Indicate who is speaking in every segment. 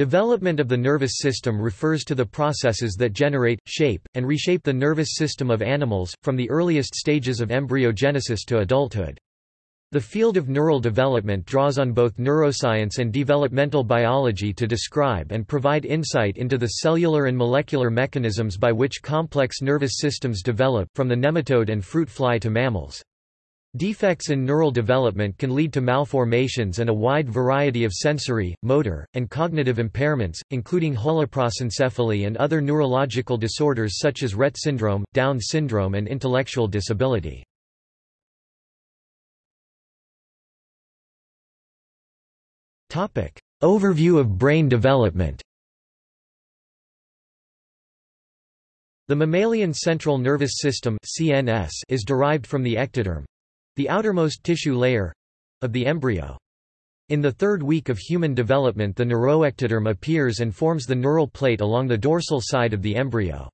Speaker 1: Development of the nervous system refers to the processes that generate, shape, and reshape the nervous system of animals, from the earliest stages of embryogenesis to adulthood. The field of neural development draws on both neuroscience and developmental biology to describe and provide insight into the cellular and molecular mechanisms by which complex nervous systems develop, from the nematode and fruit fly to mammals. Defects in neural development can lead to malformations and a wide variety of sensory, motor, and cognitive impairments, including holoprosencephaly and other neurological disorders such as Rett syndrome, Down syndrome and intellectual disability. Overview of brain development. The mammalian central nervous system CNS is derived from the ectoderm—the outermost tissue layer—of the embryo. In the third week of human development the neuroectoderm appears and forms the neural plate along the dorsal side of the embryo.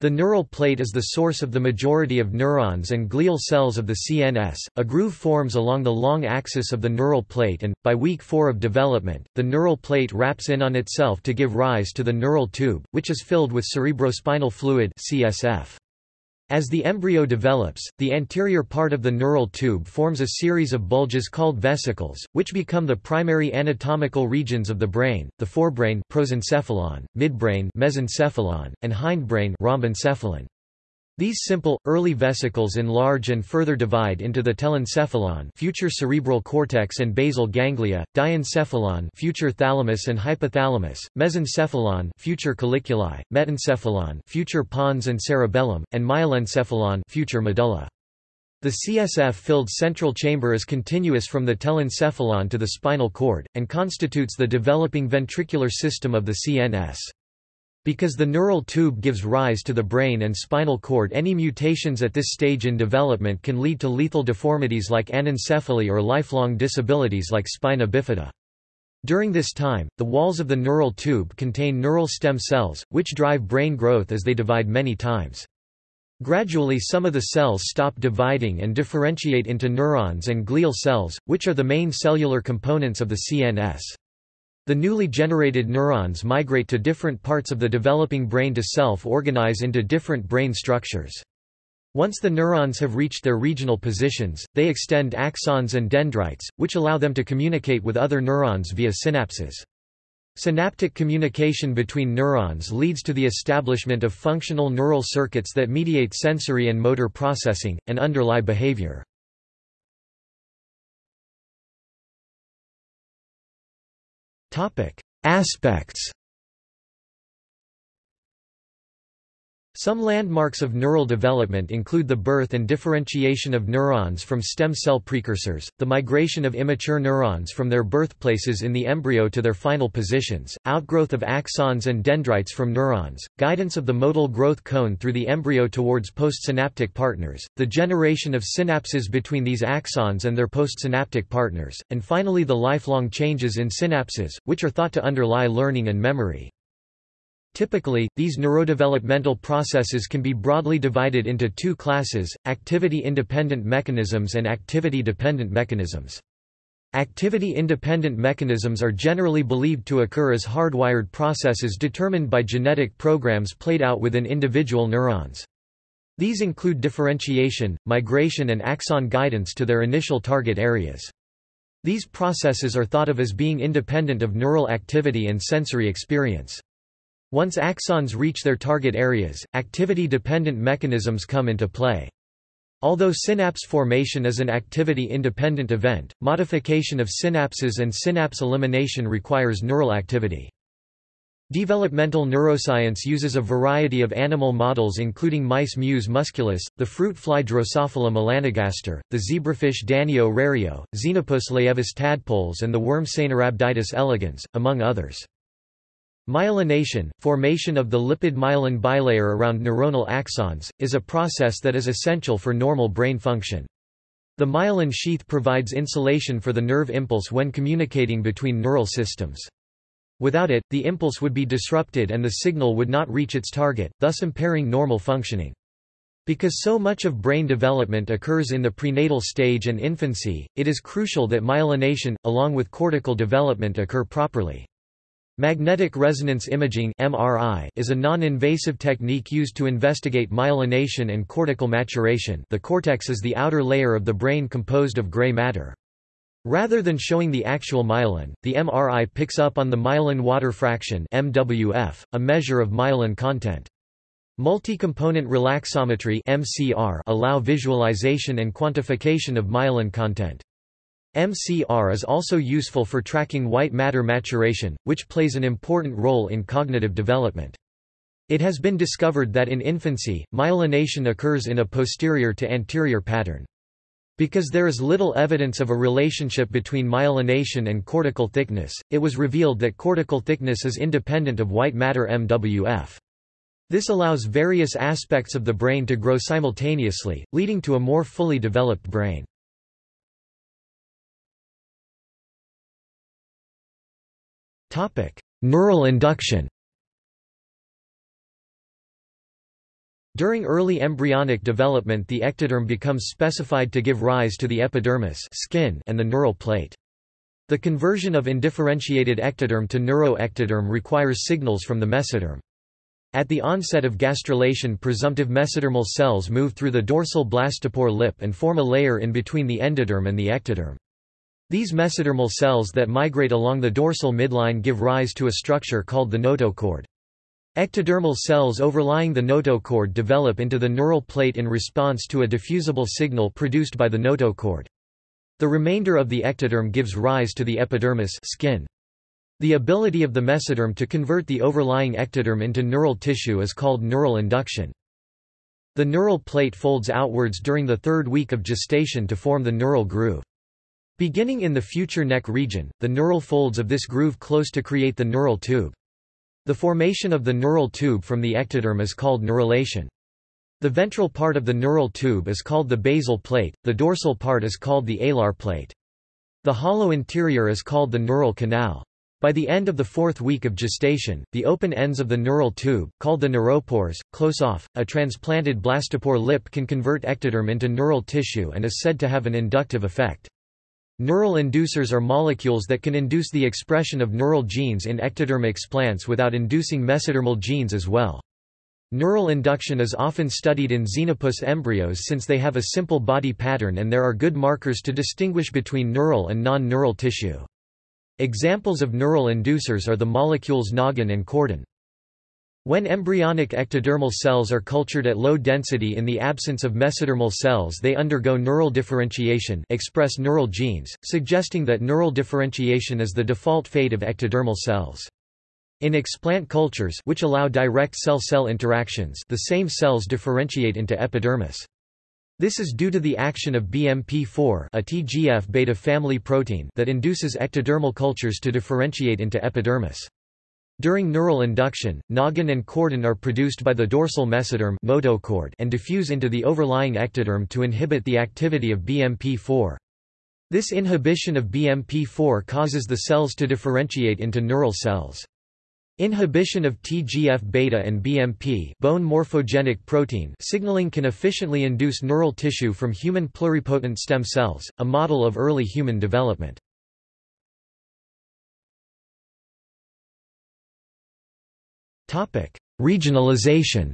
Speaker 1: The neural plate is the source of the majority of neurons and glial cells of the CNS. A groove forms along the long axis of the neural plate and, by week 4 of development, the neural plate wraps in on itself to give rise to the neural tube, which is filled with cerebrospinal fluid CSF. As the embryo develops, the anterior part of the neural tube forms a series of bulges called vesicles, which become the primary anatomical regions of the brain, the forebrain prosencephalon, midbrain mesencephalon, and hindbrain rhombencephalon. These simple, early vesicles enlarge and further divide into the telencephalon future cerebral cortex and basal ganglia, diencephalon future thalamus and hypothalamus, mesencephalon future colliculi, metencephalon future pons and cerebellum, and myelencephalon future medulla. The CSF-filled central chamber is continuous from the telencephalon to the spinal cord, and constitutes the developing ventricular system of the CNS. Because the neural tube gives rise to the brain and spinal cord any mutations at this stage in development can lead to lethal deformities like anencephaly or lifelong disabilities like spina bifida. During this time, the walls of the neural tube contain neural stem cells, which drive brain growth as they divide many times. Gradually some of the cells stop dividing and differentiate into neurons and glial cells, which are the main cellular components of the CNS. The newly generated neurons migrate to different parts of the developing brain to self-organize into different brain structures. Once the neurons have reached their regional positions, they extend axons and dendrites, which allow them to communicate with other neurons via synapses. Synaptic communication between neurons leads to the establishment of functional neural circuits that mediate sensory and motor processing, and underlie behavior. Topic: Aspects Some landmarks of neural development include the birth and differentiation of neurons from stem cell precursors, the migration of immature neurons from their birthplaces in the embryo to their final positions, outgrowth of axons and dendrites from neurons, guidance of the modal growth cone through the embryo towards postsynaptic partners, the generation of synapses between these axons and their postsynaptic partners, and finally the lifelong changes in synapses, which are thought to underlie learning and memory. Typically, these neurodevelopmental processes can be broadly divided into two classes, activity-independent mechanisms and activity-dependent mechanisms. Activity-independent mechanisms are generally believed to occur as hardwired processes determined by genetic programs played out within individual neurons. These include differentiation, migration and axon guidance to their initial target areas. These processes are thought of as being independent of neural activity and sensory experience. Once axons reach their target areas, activity-dependent mechanisms come into play. Although synapse formation is an activity-independent event, modification of synapses and synapse elimination requires neural activity. Developmental neuroscience uses a variety of animal models including mice Mus musculus, the fruit fly Drosophila melanogaster, the zebrafish Danio rerio, Xenopus laevis tadpoles and the worm Caenorhabditis elegans, among others. Myelination, formation of the lipid myelin bilayer around neuronal axons, is a process that is essential for normal brain function. The myelin sheath provides insulation for the nerve impulse when communicating between neural systems. Without it, the impulse would be disrupted and the signal would not reach its target, thus impairing normal functioning. Because so much of brain development occurs in the prenatal stage and infancy, it is crucial that myelination, along with cortical development occur properly. Magnetic resonance imaging (MRI) is a non-invasive technique used to investigate myelination and cortical maturation. The cortex is the outer layer of the brain composed of gray matter. Rather than showing the actual myelin, the MRI picks up on the myelin water fraction (MWF), a measure of myelin content. Multi-component relaxometry (MCR) allow visualization and quantification of myelin content. MCR is also useful for tracking white matter maturation, which plays an important role in cognitive development. It has been discovered that in infancy, myelination occurs in a posterior to anterior pattern. Because there is little evidence of a relationship between myelination and cortical thickness, it was revealed that cortical thickness is independent of white matter MWF. This allows various aspects of the brain to grow simultaneously, leading to a more fully developed brain. Neural induction During early embryonic development the ectoderm becomes specified to give rise to the epidermis skin and the neural plate. The conversion of indifferentiated ectoderm to neuroectoderm requires signals from the mesoderm. At the onset of gastrulation presumptive mesodermal cells move through the dorsal blastopore lip and form a layer in between the endoderm and the ectoderm. These mesodermal cells that migrate along the dorsal midline give rise to a structure called the notochord. Ectodermal cells overlying the notochord develop into the neural plate in response to a diffusible signal produced by the notochord. The remainder of the ectoderm gives rise to the epidermis skin. The ability of the mesoderm to convert the overlying ectoderm into neural tissue is called neural induction. The neural plate folds outwards during the third week of gestation to form the neural groove. Beginning in the future neck region, the neural folds of this groove close to create the neural tube. The formation of the neural tube from the ectoderm is called neurulation. The ventral part of the neural tube is called the basal plate, the dorsal part is called the alar plate. The hollow interior is called the neural canal. By the end of the fourth week of gestation, the open ends of the neural tube, called the neuropores, close off. A transplanted blastopore lip can convert ectoderm into neural tissue and is said to have an inductive effect. Neural inducers are molecules that can induce the expression of neural genes in ectoderm explants without inducing mesodermal genes as well. Neural induction is often studied in xenopus embryos since they have a simple body pattern and there are good markers to distinguish between neural and non-neural tissue. Examples of neural inducers are the molecules noggin and chordin. When embryonic ectodermal cells are cultured at low density in the absence of mesodermal cells they undergo neural differentiation express neural genes, suggesting that neural differentiation is the default fate of ectodermal cells. In explant cultures which allow direct cell-cell interactions the same cells differentiate into epidermis. This is due to the action of BMP4 a TGF-beta family protein that induces ectodermal cultures to differentiate into epidermis. During neural induction, noggin and chordin are produced by the dorsal mesoderm notochord and diffuse into the overlying ectoderm to inhibit the activity of BMP4. This inhibition of BMP4 causes the cells to differentiate into neural cells. Inhibition of TGF-beta and BMP bone morphogenic protein signaling can efficiently induce neural tissue from human pluripotent stem cells, a model of early human development. Regionalization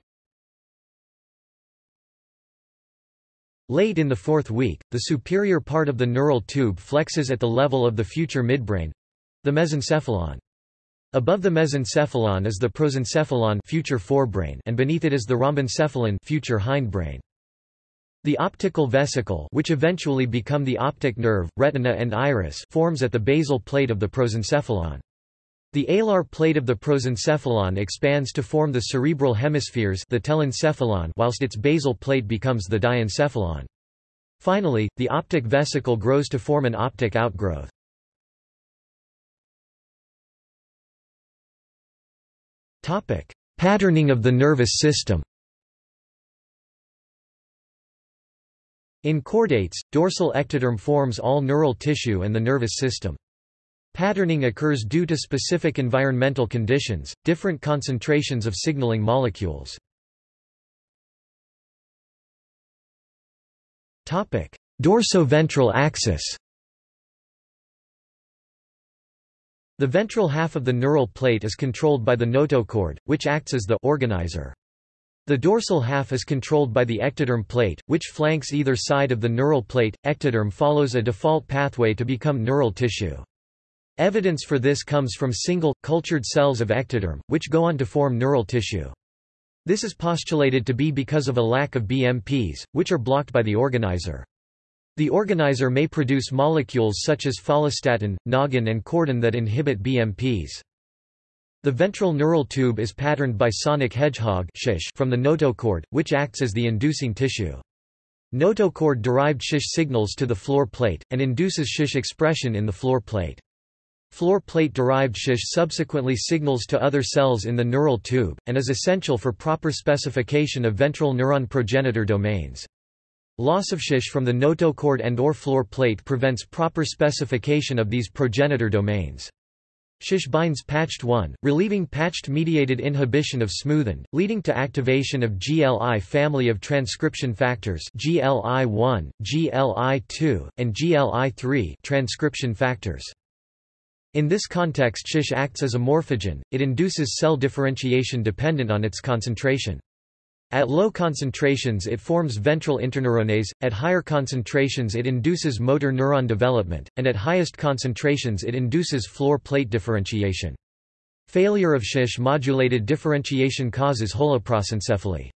Speaker 1: Late in the fourth week, the superior part of the neural tube flexes at the level of the future midbrain—the mesencephalon. Above the mesencephalon is the prosencephalon future forebrain and beneath it is the rhombencephalon future hindbrain. The optical vesicle which eventually become the optic nerve, retina and iris forms at the basal plate of the prosencephalon. The alar plate of the prosencephalon expands to form the cerebral hemispheres the telencephalon whilst its basal plate becomes the diencephalon. Finally, the optic vesicle grows to form an optic outgrowth. Patterning of the nervous system In chordates, dorsal ectoderm forms all neural tissue and the nervous system. Patterning occurs due to specific environmental conditions, different concentrations of signaling molecules. Dorsoventral axis The ventral half of the neural plate is controlled by the notochord, which acts as the organizer. The dorsal half is controlled by the ectoderm plate, which flanks either side of the neural plate. Ectoderm follows a default pathway to become neural tissue. Evidence for this comes from single, cultured cells of ectoderm, which go on to form neural tissue. This is postulated to be because of a lack of BMPs, which are blocked by the organizer. The organizer may produce molecules such as follistatin, noggin and chordin that inhibit BMPs. The ventral neural tube is patterned by sonic hedgehog from the notochord, which acts as the inducing tissue. Notochord-derived shish signals to the floor plate, and induces shish expression in the floor plate. Floor plate-derived shish subsequently signals to other cells in the neural tube, and is essential for proper specification of ventral neuron progenitor domains. Loss of shish from the notochord and or floor plate prevents proper specification of these progenitor domains. Shish binds patched 1, relieving patched-mediated inhibition of smoothen, leading to activation of GLI family of transcription factors GLI1, GLI2, and GLI3 transcription factors. In this context shish acts as a morphogen, it induces cell differentiation dependent on its concentration. At low concentrations it forms ventral interneuronase, at higher concentrations it induces motor neuron development, and at highest concentrations it induces floor plate differentiation. Failure of shish-modulated differentiation causes holoprosencephaly.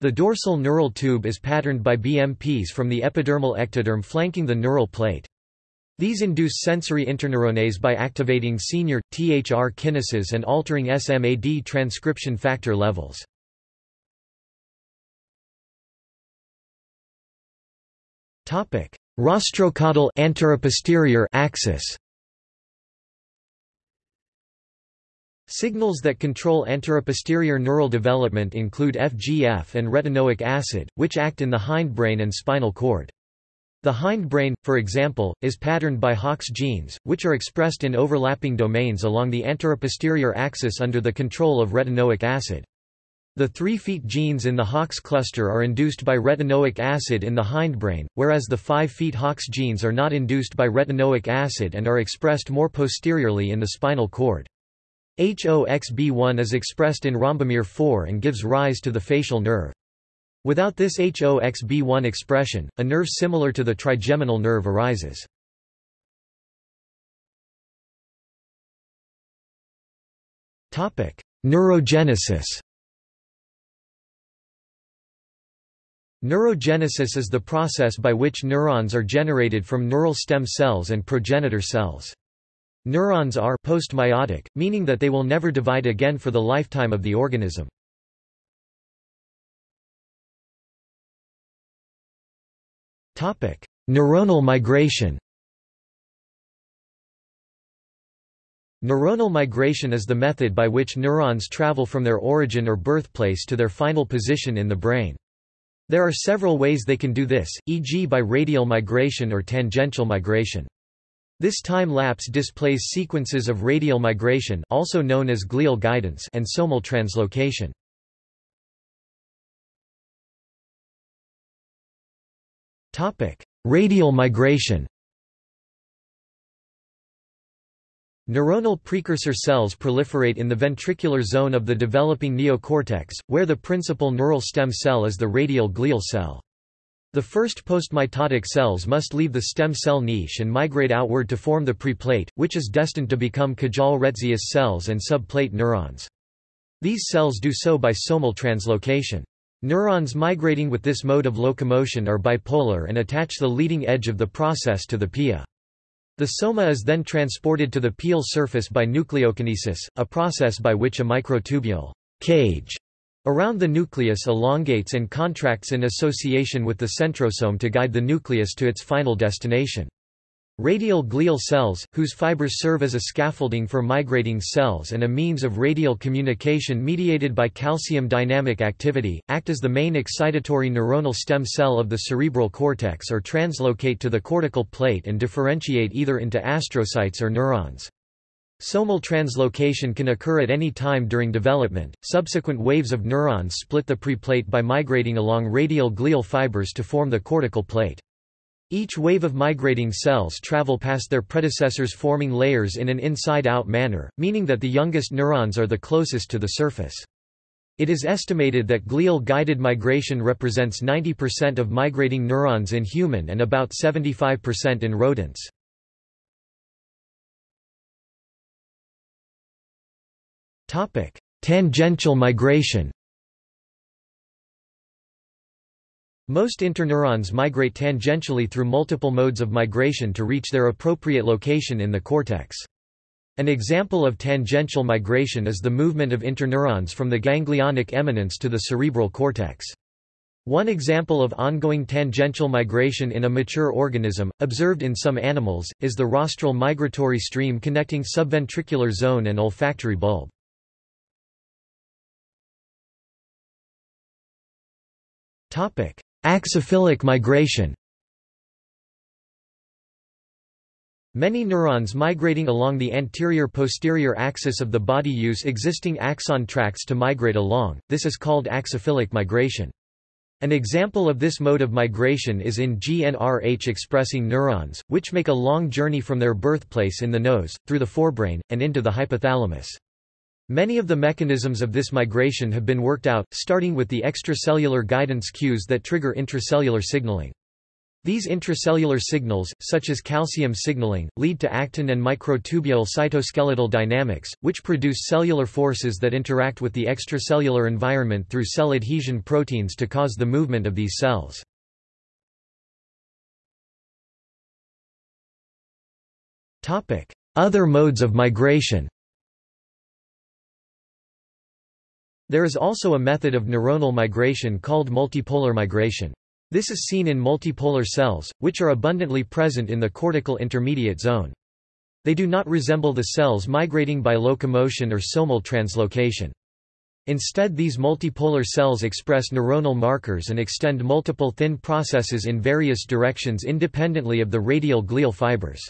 Speaker 1: The dorsal neural tube is patterned by BMPs from the epidermal ectoderm flanking the neural plate. These induce sensory interneuronase by activating senior, THR kinases and altering SMAD transcription factor levels. Rostrocaudal axis. Signals that control anteroposterior neural development include FGF and retinoic acid, which act in the hindbrain and spinal cord. The hindbrain, for example, is patterned by Hox genes, which are expressed in overlapping domains along the anteroposterior axis under the control of retinoic acid. The 3 feet genes in the Hox cluster are induced by retinoic acid in the hindbrain, whereas the 5 feet Hox genes are not induced by retinoic acid and are expressed more posteriorly in the spinal cord. HOXB1 is expressed in rhombomere 4 and gives rise to the facial nerve. Without this HOXB1 expression, a nerve similar to the trigeminal nerve arises. Neurogenesis Neurogenesis is the process by which neurons are generated from neural stem cells and progenitor cells. Neurons are postmeiotic, meaning that they will never divide again for the lifetime of the organism. Neuronal migration Neuronal migration is the method by which neurons travel from their origin or birthplace to their final position in the brain. There are several ways they can do this, e.g. by radial migration or tangential migration. This time lapse displays sequences of radial migration also known as glial guidance and somal translocation. Radial migration Neuronal precursor cells proliferate in the ventricular zone of the developing neocortex, where the principal neural stem cell is the radial glial cell. The first postmitotic cells must leave the stem cell niche and migrate outward to form the preplate, which is destined to become Cajal-Retzius cells and subplate neurons. These cells do so by somal translocation. Neurons migrating with this mode of locomotion are bipolar and attach the leading edge of the process to the pia. The soma is then transported to the pial surface by nucleokinesis, a process by which a microtubule cage around the nucleus elongates and contracts in association with the centrosome to guide the nucleus to its final destination. Radial glial cells, whose fibers serve as a scaffolding for migrating cells and a means of radial communication mediated by calcium dynamic activity, act as the main excitatory neuronal stem cell of the cerebral cortex or translocate to the cortical plate and differentiate either into astrocytes or neurons. Somal translocation can occur at any time during development. Subsequent waves of neurons split the preplate by migrating along radial glial fibers to form the cortical plate. Each wave of migrating cells travel past their predecessors forming layers in an inside-out manner, meaning that the youngest neurons are the closest to the surface. It is estimated that glial-guided migration represents 90% of migrating neurons in human and about 75% in rodents. Tangential migration Most interneurons migrate tangentially through multiple modes of migration to reach their appropriate location in the cortex. An example of tangential migration is the movement of interneurons from the ganglionic eminence to the cerebral cortex. One example of ongoing tangential migration in a mature organism, observed in some animals, is the rostral migratory stream connecting subventricular zone and olfactory bulb. Axophilic migration Many neurons migrating along the anterior-posterior axis of the body use existing axon tracts to migrate along, this is called axophilic migration. An example of this mode of migration is in GnRH-expressing neurons, which make a long journey from their birthplace in the nose, through the forebrain, and into the hypothalamus. Many of the mechanisms of this migration have been worked out, starting with the extracellular guidance cues that trigger intracellular signaling. These intracellular signals, such as calcium signaling, lead to actin and microtubule cytoskeletal dynamics, which produce cellular forces that interact with the extracellular environment through cell adhesion proteins to cause the movement of these cells. Other modes of migration There is also a method of neuronal migration called multipolar migration. This is seen in multipolar cells, which are abundantly present in the cortical intermediate zone. They do not resemble the cells migrating by locomotion or somal translocation. Instead these multipolar cells express neuronal markers and extend multiple thin processes in various directions independently of the radial glial fibers.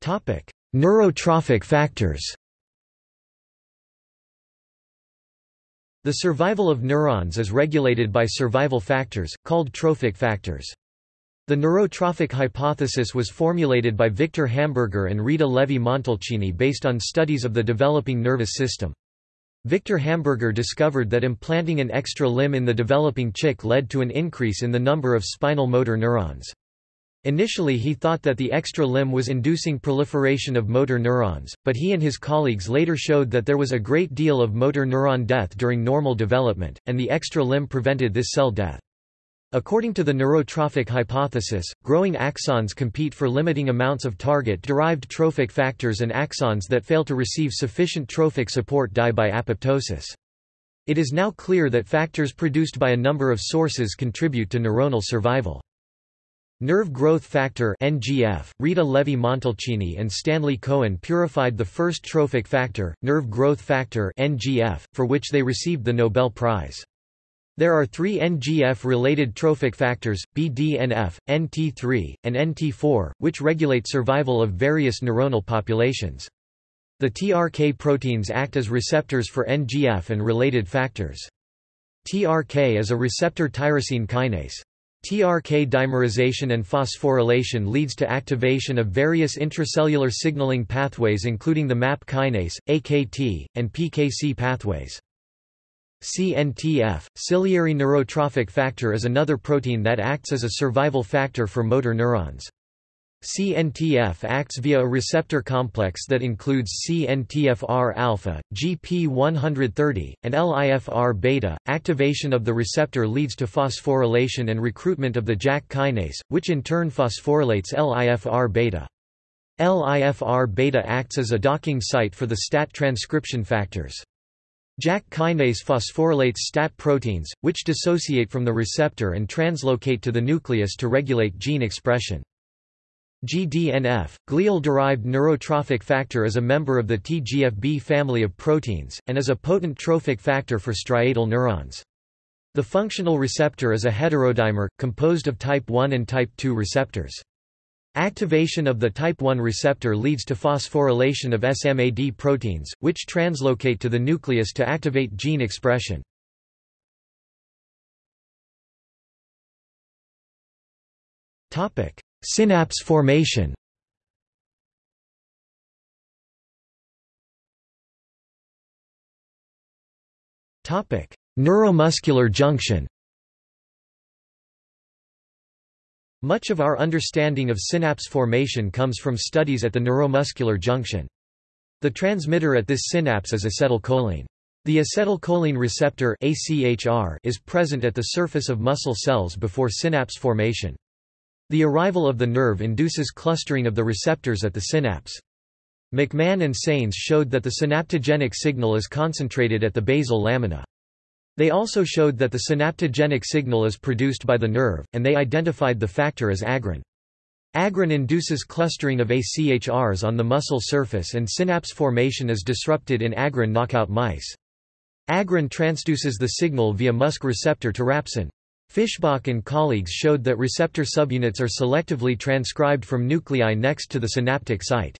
Speaker 1: Topic: Neurotrophic factors The survival of neurons is regulated by survival factors, called trophic factors. The neurotrophic hypothesis was formulated by Victor Hamburger and Rita Levi-Montalcini based on studies of the developing nervous system. Victor Hamburger discovered that implanting an extra limb in the developing chick led to an increase in the number of spinal motor neurons. Initially he thought that the extra limb was inducing proliferation of motor neurons, but he and his colleagues later showed that there was a great deal of motor neuron death during normal development, and the extra limb prevented this cell death. According to the neurotrophic hypothesis, growing axons compete for limiting amounts of target-derived trophic factors and axons that fail to receive sufficient trophic support die by apoptosis. It is now clear that factors produced by a number of sources contribute to neuronal survival. Nerve growth factor NGF, Rita Levi-Montalcini and Stanley Cohen purified the first trophic factor, nerve growth factor NGF, for which they received the Nobel Prize. There are three NGF-related trophic factors, BDNF, NT3, and NT4, which regulate survival of various neuronal populations. The TRK proteins act as receptors for NGF and related factors. TRK is a receptor tyrosine kinase. TRK dimerization and phosphorylation leads to activation of various intracellular signaling pathways including the MAP kinase, AKT, and PKC pathways. CNTF, ciliary neurotrophic factor is another protein that acts as a survival factor for motor neurons. CNTF acts via a receptor complex that includes CNTFR-alpha, GP130, and LIFR-beta. Activation of the receptor leads to phosphorylation and recruitment of the JAK kinase, which in turn phosphorylates LIFR-beta. LIFR-beta acts as a docking site for the STAT transcription factors. JAK kinase phosphorylates STAT proteins, which dissociate from the receptor and translocate to the nucleus to regulate gene expression. GDNF, glial-derived neurotrophic factor is a member of the TGFB family of proteins, and is a potent trophic factor for striatal neurons. The functional receptor is a heterodimer, composed of type 1 and type 2 receptors. Activation of the type 1 receptor leads to phosphorylation of SMAD proteins, which translocate to the nucleus to activate gene expression. Topic. Synapse formation Neuromuscular junction Much of our understanding of synapse formation comes from studies at the neuromuscular junction. The transmitter at this synapse is acetylcholine. The acetylcholine receptor ACHR is present at the surface of muscle cells before synapse formation. The arrival of the nerve induces clustering of the receptors at the synapse. McMahan and Sanes showed that the synaptogenic signal is concentrated at the basal lamina. They also showed that the synaptogenic signal is produced by the nerve, and they identified the factor as agrin. Agrin induces clustering of ACHRs on the muscle surface and synapse formation is disrupted in agrin knockout mice. Agrin transduces the signal via MuSK receptor to rapsyn. Fischbach and colleagues showed that receptor subunits are selectively transcribed from nuclei next to the synaptic site.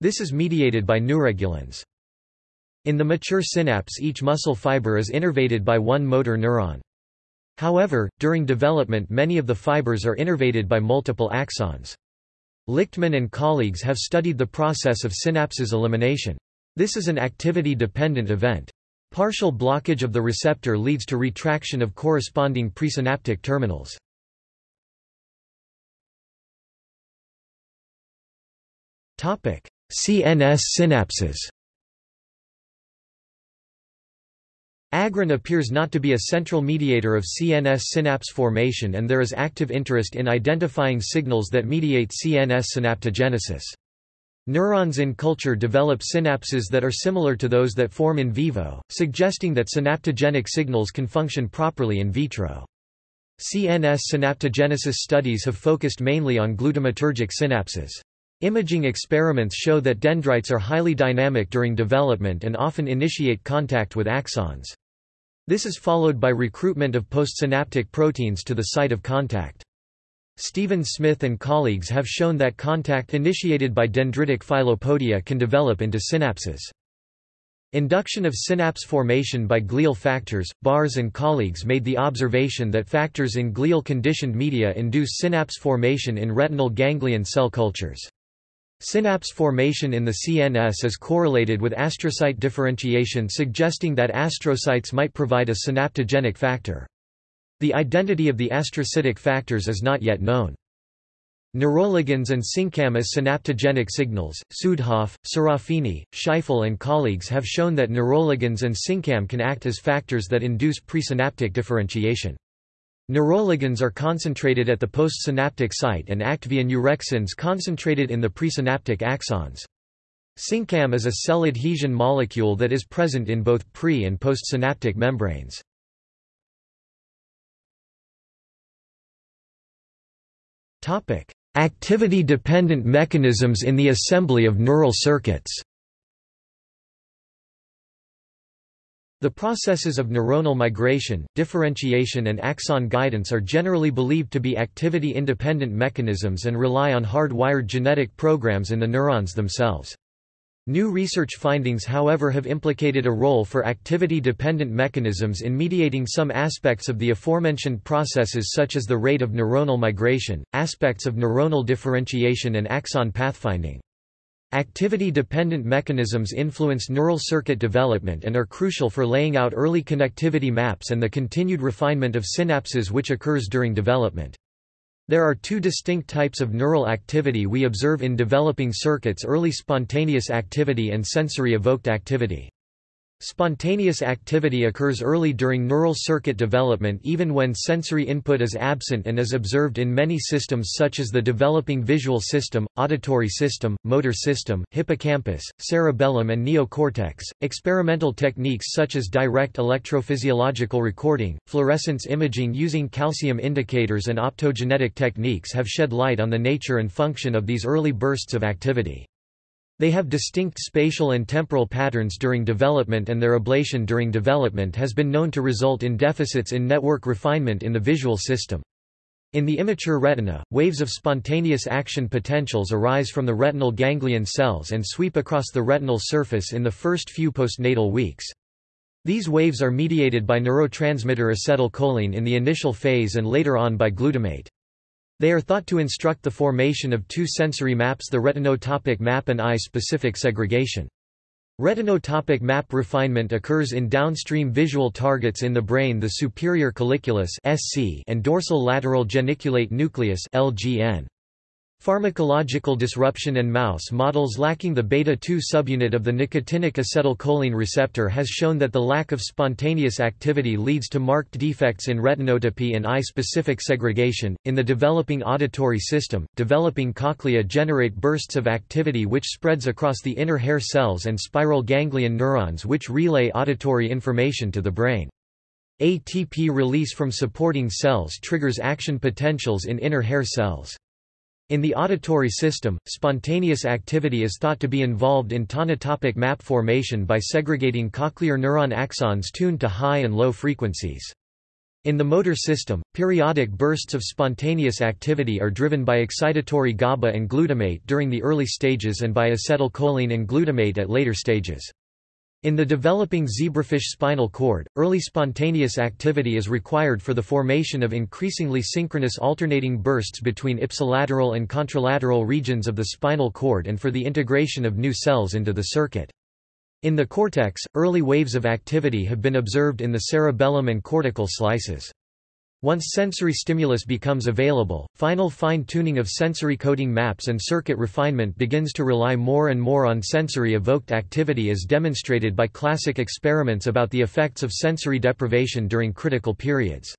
Speaker 1: This is mediated by neuregulins. In the mature synapse each muscle fiber is innervated by one motor neuron. However, during development many of the fibers are innervated by multiple axons. Lichtman and colleagues have studied the process of synapses elimination. This is an activity-dependent event. Partial blockage of the receptor leads to retraction of corresponding presynaptic terminals. CNS synapses Agrin appears not to be a central mediator of CNS synapse formation and there is active interest in identifying signals that mediate CNS synaptogenesis. Neurons in culture develop synapses that are similar to those that form in vivo, suggesting that synaptogenic signals can function properly in vitro. CNS synaptogenesis studies have focused mainly on glutamatergic synapses. Imaging experiments show that dendrites are highly dynamic during development and often initiate contact with axons. This is followed by recruitment of postsynaptic proteins to the site of contact. Stephen Smith and colleagues have shown that contact initiated by dendritic filopodia can develop into synapses. Induction of synapse formation by glial factors, Barres and colleagues made the observation that factors in glial conditioned media induce synapse formation in retinal ganglion cell cultures. Synapse formation in the CNS is correlated with astrocyte differentiation suggesting that astrocytes might provide a synaptogenic factor. The identity of the astrocytic factors is not yet known. Neuroligins and SYNCAM as synaptogenic signals. Südhof, Serafini, Scheiffele and colleagues have shown that neuroligins and SYNCAM can act as factors that induce presynaptic differentiation. Neuroligins are concentrated at the postsynaptic site and act via neurexins concentrated in the presynaptic axons. SYNCAM is a cell adhesion molecule that is present in both pre- and postsynaptic membranes. Activity-dependent mechanisms in the assembly of neural circuits The processes of neuronal migration, differentiation and axon guidance are generally believed to be activity-independent mechanisms and rely on hard-wired genetic programs in the neurons themselves. New research findings however have implicated a role for activity-dependent mechanisms in mediating some aspects of the aforementioned processes such as the rate of neuronal migration, aspects of neuronal differentiation and axon pathfinding. Activity-dependent mechanisms influence neural circuit development and are crucial for laying out early connectivity maps and the continued refinement of synapses which occurs during development. There are two distinct types of neural activity we observe in developing circuits early spontaneous activity and sensory evoked activity. Spontaneous activity occurs early during neural circuit development even when sensory input is absent and is observed in many systems such as the developing visual system, auditory system, motor system, hippocampus, cerebellum and neocortex. Experimental techniques such as direct electrophysiological recording, fluorescence imaging using calcium indicators and optogenetic techniques have shed light on the nature and function of these early bursts of activity. They have distinct spatial and temporal patterns during development and their ablation during development has been known to result in deficits in network refinement in the visual system. In the immature retina, waves of spontaneous action potentials arise from the retinal ganglion cells and sweep across the retinal surface in the first few postnatal weeks. These waves are mediated by neurotransmitter acetylcholine in the initial phase and later on by glutamate. They are thought to instruct the formation of two sensory maps the retinotopic map and eye-specific segregation. Retinotopic map refinement occurs in downstream visual targets in the brain the superior colliculus and dorsal lateral geniculate nucleus LGN. Pharmacological disruption and mouse models lacking the beta-2 subunit of the nicotinic acetylcholine receptor has shown that the lack of spontaneous activity leads to marked defects in retinotopy and eye-specific segregation. In the developing auditory system, developing cochlea generate bursts of activity which spreads across the inner hair cells and spiral ganglion neurons which relay auditory information to the brain. ATP release from supporting cells triggers action potentials in inner hair cells. In the auditory system, spontaneous activity is thought to be involved in tonotopic map formation by segregating cochlear neuron axons tuned to high and low frequencies. In the motor system, periodic bursts of spontaneous activity are driven by excitatory GABA and glutamate during the early stages and by acetylcholine and glutamate at later stages. In the developing zebrafish spinal cord, early spontaneous activity is required for the formation of increasingly synchronous alternating bursts between ipsilateral and contralateral regions of the spinal cord and for the integration of new cells into the circuit. In the cortex, early waves of activity have been observed in the cerebellum and cortical slices. Once sensory stimulus becomes available, final fine-tuning of sensory coding maps and circuit refinement begins to rely more and more on sensory-evoked activity as demonstrated by classic experiments about the effects of sensory deprivation during critical periods.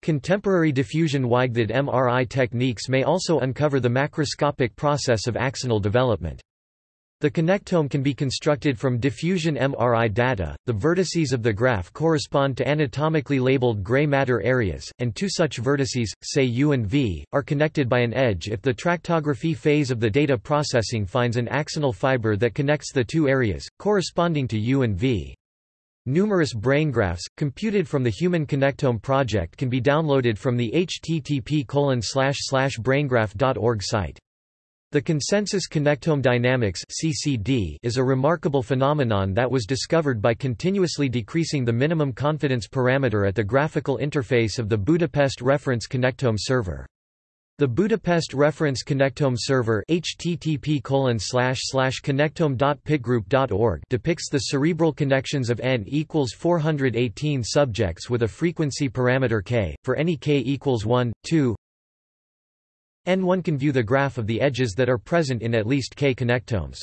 Speaker 1: Contemporary diffusion-weighted MRI techniques may also uncover the macroscopic process of axonal development. The connectome can be constructed from diffusion MRI data. The vertices of the graph correspond to anatomically labeled gray matter areas, and two such vertices, say U and V, are connected by an edge if the tractography phase of the data processing finds an axonal fiber that connects the two areas, corresponding to U and V. Numerous brain-graphs, computed from the Human Connectome project can be downloaded from the http braingraph.org site. The consensus connectome dynamics (CCD) is a remarkable phenomenon that was discovered by continuously decreasing the minimum confidence parameter at the graphical interface of the Budapest Reference Connectome server. The Budapest Reference Connectome Server http connectome.pitgroup.org depicts the cerebral connections of n equals 418 subjects with a frequency parameter k, for any k equals 1, 2, N1 can view the graph of the edges that are present in at least k connectomes.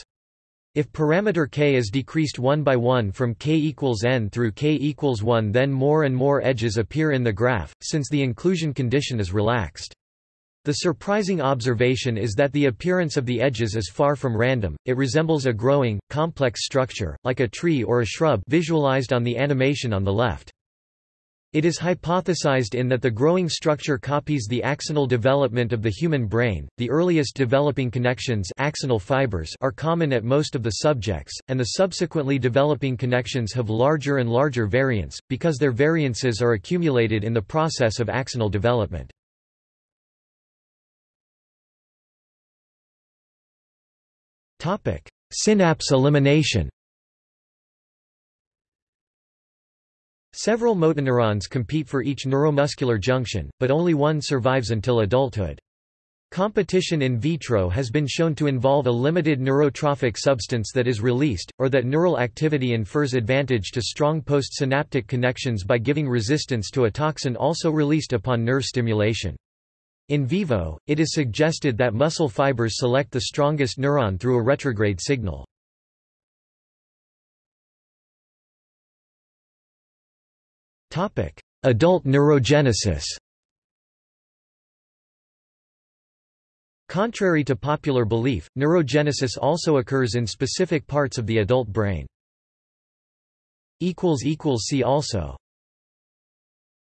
Speaker 1: If parameter k is decreased one by one from k equals n through k equals 1 then more and more edges appear in the graph, since the inclusion condition is relaxed. The surprising observation is that the appearance of the edges is far from random, it resembles a growing, complex structure, like a tree or a shrub visualized on the animation on the left. It is hypothesized in that the growing structure copies the axonal development of the human brain. The earliest developing connections axonal fibers are common at most of the subjects, and the subsequently developing connections have larger and larger variants, because their variances are accumulated in the process of axonal development. Synapse elimination Several motoneurons compete for each neuromuscular junction, but only one survives until adulthood. Competition in vitro has been shown to involve a limited neurotrophic substance that is released, or that neural activity infers advantage to strong postsynaptic connections by giving resistance to a toxin also released upon nerve stimulation. In vivo, it is suggested that muscle fibers select the strongest neuron through a retrograde signal. Adult neurogenesis Contrary to popular belief, neurogenesis also occurs in specific parts of the adult brain. See also